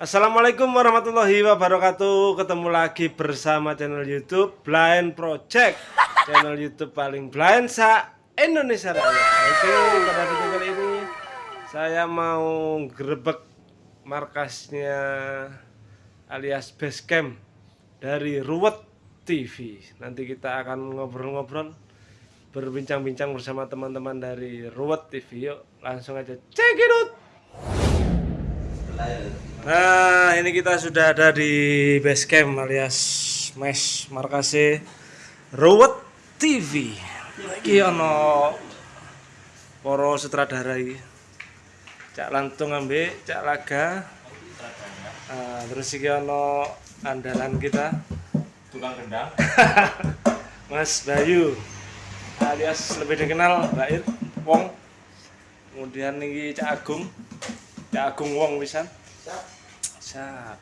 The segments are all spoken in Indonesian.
Assalamualaikum warahmatullahi wabarakatuh. Ketemu lagi bersama channel youtube Blind Project. Channel youtube paling blind sa Indonesia Raya. Oke pada video kali ini Saya mau gerebek markasnya alias base camp Dari Ruwet TV Nanti kita akan ngobrol-ngobrol Berbincang-bincang bersama teman-teman dari Ruwet TV Yuk langsung aja. Check it out Nah, ini kita sudah ada di base camp alias mes markase Rowet TV. Iki ono poro sutradara iki. Cak Lantung ambe, Cak Laga. Nah, terus iki ono andalan kita tukang kendang Mas Bayu alias lebih dikenal Bair Wong. Kemudian ini Cak Agung. Cak Agung Wong pisan. Siap.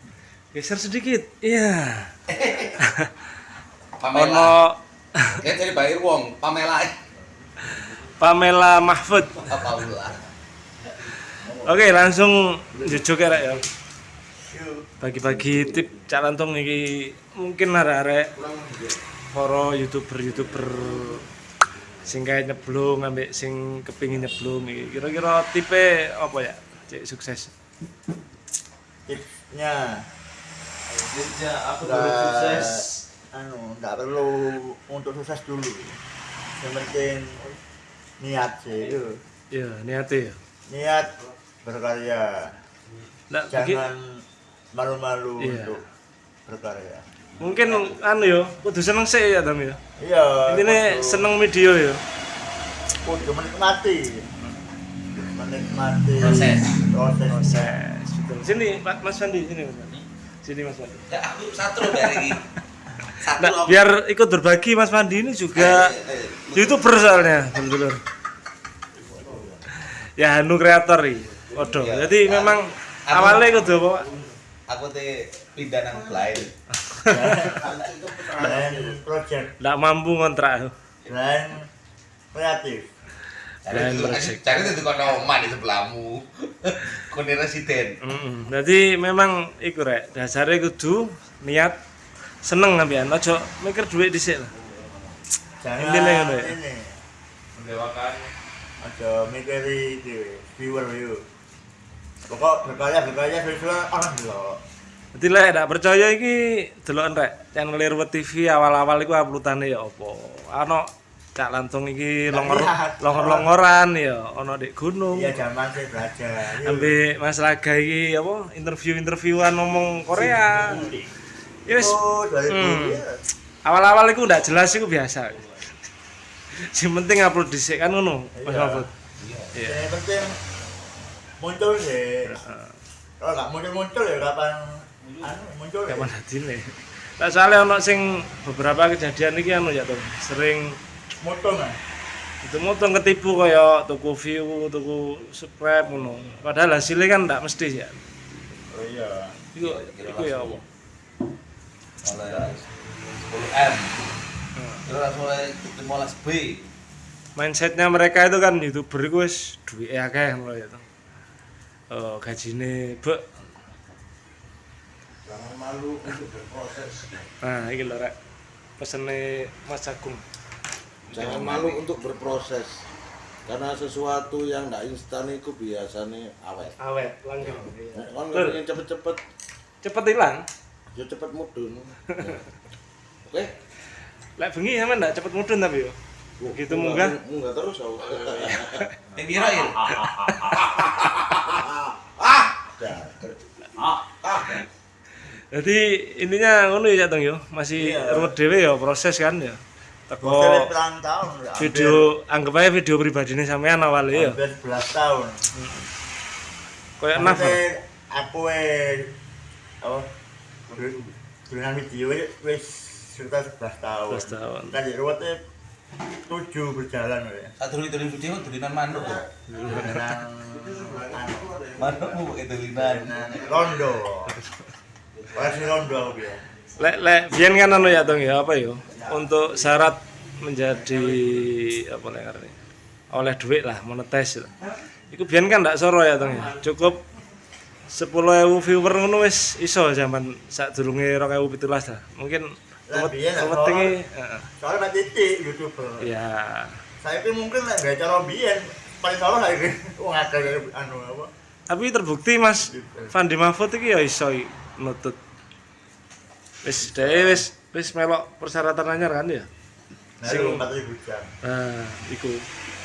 Geser sedikit. Iya. Pamela Ono kayak dari Bayir Wong Pamela Pamela Mahfud. Oke, langsung jujuk ya, Rek, ya. Bagi-bagi tip cak lantung iki mungkin arek-arek para YouTuber-YouTuber sing kayak nyeblung ambek sing kepingin nyeblung iki. Kira-kira tipe apa ya? Cek sukses. Tipsnya Dia aku Nggak- anu nggak perlu untuk sukses dulu yang penting niat sih itu Ya, niate ya. niat berkarya Nah, jangan malu-malu Iya. untuk berkarya mungkin anu yo, kudu seneng sih ya, Tam ya. iya Intine seneng video ya. kudu menikmati menikmati Proses. proses Proses. Betul. Sini, Mas Fandi, sini Mas Fandi. Sini Mas Fandi. ya aku satu dari satu Nah, biar ikut berbagi Mas Fandi ini juga Eh, eh, youtuber soalnya betul ya anu kreator iki Waduh, Iya. jadi memang Aku- awalnya kudu apa Pak? aku teh pindah nang blind dan project nggak mampu ngontrak dan kreatif cari cari itu kono omah di sebelahmu. Kone residen. Jadi memang iku rek dasarnya kudu niat seneng ngambilan ojo mikir duit dhisik lah. Jangan Intinya ngono ya? ini. Mendewakan. Ada mikiri di viewer yuk. Pokok berkarya berkarya sesuai orang dulu Jadi lek ndak percaya iki deloken rek channel Ruwet TV awal-awal iku uploadane ya apa? Ana cak lantung iki Nggak longor lihat. longor-longoran ya ana di gunung iya zaman saya belajar. Ambil Mas Laga iki apa interview-interviewan ngomong Korea. Ya wis oh dari Hmm. awal-awal iku ndak jelas iku biasa. Yang penting upload dhisik kan ngono, Mas Iya. Mahfud. Iya. yang penting muncul sih kalau nggak muncul muncul ya kapan anu muncul ya Kapan hadine? Nah, soalnya ono sing beberapa kejadian iki anu ya tuh, sering muncul kan itu motong ketipu kaya tuku view, tuku subscribe ngono. Padahal hasilnya kan ndak mesti ya. oh iya Iku iku ya apa? oleh 10 m terus langsung oleh 15 b mindsetnya mereka itu kan youtuber itu wis duit akeh ngono ya to. Oh, gajine bek. Jangan malu untuk berproses. Nah, iki lho rek. Pesene Mas Agung. Jangan malu untuk berproses. Karena sesuatu yang tidak instan itu biasanya awet. Awet, langgeng. Nek Kan pengen cepet-cepet, Cepet hilang. ya cepet mudun. Ya. Oke. Lek bengi sampean ndak cepet mudun tapi yo. Gitu munggah. Munggah terus aku. yang kira ya Jadi intinya ngono ya Tong yo, masih Iya. ruwet dhewe ya proses kan ya. Teko berang tahun ya. video anggap aja video pribadine sampean awalnya ya. hampir 11 tahun Kayak naf. Aku eh apa dengan video wis- wis sekitar 11 tahun 11 tahun. kan ruwetnya 7 berjalan ya saat dulu itu video tulinan manuk kok dengan manukmu pakai tulinan dengan rondo versi rondo aku Lek lek biyen kan anu ya Tong ya apa yo? Untuk syarat menjadi apa ngarani? Oleh duit lah, monetis. lah. Iku biyen kan ndak soro ya Tong ya. Cukup 10.000 viewer ngono wis iso zaman sadurunge 2017 lah. Mungkin Lah, lah, pentingnya. Soalnya Mbak Titi youtuber. ya Saya ki mungkin lah gak cara biyen paling salah saya ki wong akeh anu apa. tapi terbukti Mas Fandi Mahfud iki ya iso nutut. Wis dhewe wis wis melok persyaratan anyar kan ya. Nah, itu 4000 jam. Nah, iku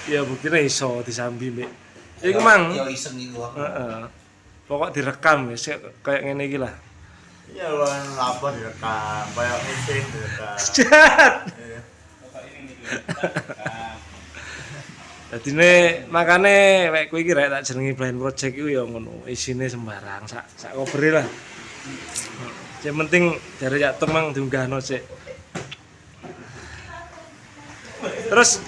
ya buktinya iso disambi mbek. Iku mang. Yo iseng iku. Heeh. Pokok direkam ya sik kayak ngene iki lah. Iya apa direkam, kayak meeting direkam. Jat. Iya. Dadi ne makane wek kowe iki rek tak jenengi blind project iku ya ngono, isine sembarang sak sak kobere lah. Yang penting dari ya temang diunggahno sik. Terus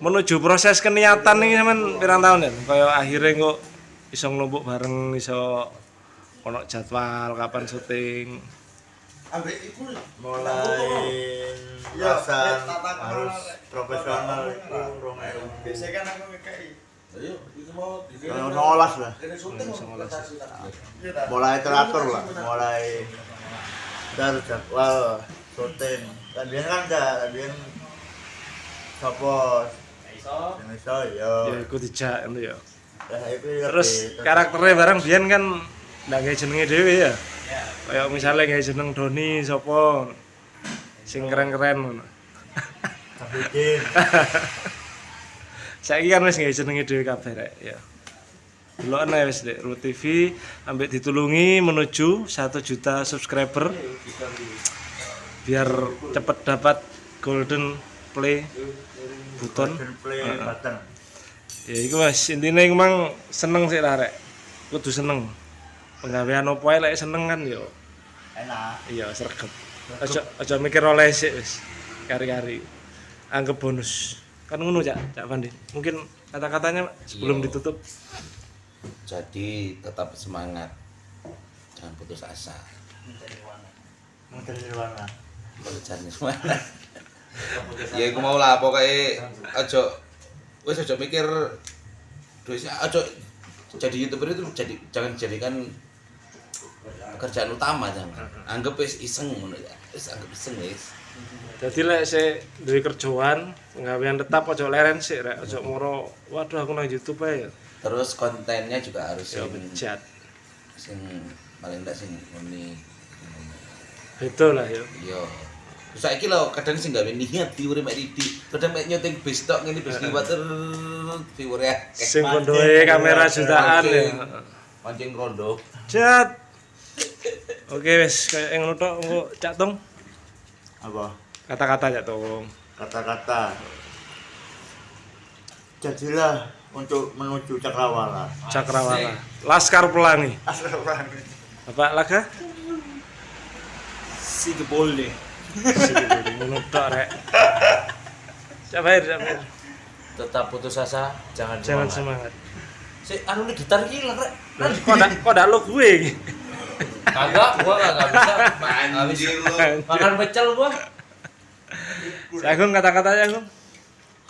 menuju proses keniatan nih sampean pirang tahun ya? Kayak akhirnya kok iso ngelompok bareng iso ono jadwal kapan syuting. Ambek iku Mulai tata kelola. harus profesional itu ewu. kan aku. Ayo, itu mau lah. Tak. mulai teratur lah. Mulai harus jadwal syuting. Kan biasanya kan ada biasanya sopo iso yo Ya iku dijak ngono ya. ya Terus karakternya bareng biyen kan ndak gawe jenenge dhewe ya. Kayak misalnya gawe jeneng Doni sapa? Sing keren-keren ngono. Saiki kan wis gawe jenenge dhewe kabeh rek ya. Ana wis Dek, Ru TV ambek ditulungi menuju 1 juta subscriber biar cepet dapat golden play button. play button Ya iku Mas, intine iku mang seneng sih lah rek. Kudu seneng. Penggawean opo ae lek seneng kan yo. enak Iya, sregep. Aja aja mikir oleh sik wis. Kari-kari. Anggap bonus. Kan ngono Cak, Cak Pandi. Mungkin kata-katanya sebelum Iya. ditutup. Jadi tetap semangat. Jangan putus asa. mana Belajar semangat. ya aku mau lah pokoknya aja wis aja mikir duitnya aja jadi youtuber itu jadi jangan jadikan pekerjaan utama jangan anggap wis iseng ngono ya wis anggap iseng wis Jadi lek sik duwe kerjaan, penggawean tetap aja leren sik rek, aja moro waduh aku nang YouTube ae ya. terus kontennya juga harus Ya bejat. sing paling enggak sing muni Beda lah ya. yo Terus saiki lho kadang sing gawe niat diure mek Didi, kadang mek nyuting bis tok ngene bis liwat ya. Sing kondoe kamera jutaan ya. Mancing rondo. Jat. Oke wis kayak ngono tok engko Cak Tung. Apa Kata-kata Cak Tung. kata-kata jadilah untuk menuju cakrawala Cakrawala. Laskar Pelangi. Astagfirullah. Bapak Laga? Si Gebolde. Sing ngono tok rek. Cak Bair, Cak Bair. Tetap putus asa, jangan, Jangan semangat. semangat. Si anu nih gitar hilang, Rek. Kok ndak kok ndak lo gue? Kagak, gua kagak bisa. Anjir lu. makan pecel gua. Si Agung kata-katanya Agung.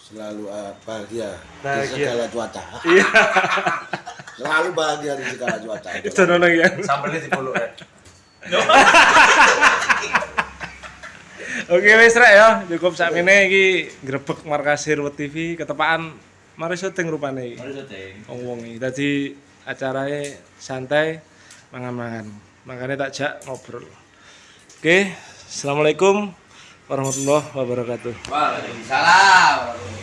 Selalu ah, bahagia, di segala cuaca. Iya. Selalu bahagia di segala cuaca. Itu nono ya. Sambelnya di puluh, Rek. Oke wis rek ya, cukup sakmene iki grebek markas Hirwet TV ketepaan mari syuting rupane iki. Mari syuting. Wong-wong iki. Dadi acarane santai mangan-mangan. Makanya tak jak ngobrol. Oke, Assalamualaikum warahmatullahi wabarakatuh. Waalaikumsalam.